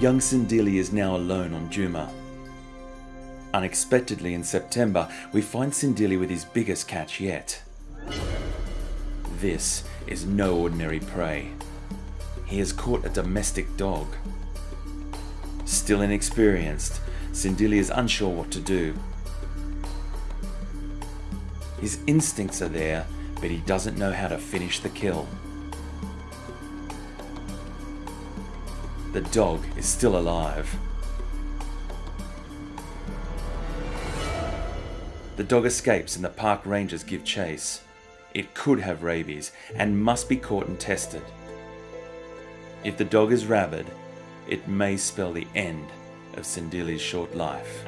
Young Sindili is now alone on Juma. Unexpectedly in September, we find Sindili with his biggest catch yet. This is no ordinary prey. He has caught a domestic dog. Still inexperienced, Sindili is unsure what to do. His instincts are there, but he doesn't know how to finish the kill. The dog is still alive. The dog escapes and the park rangers give chase. It could have rabies and must be caught and tested. If the dog is rabid, it may spell the end of Sindili's short life.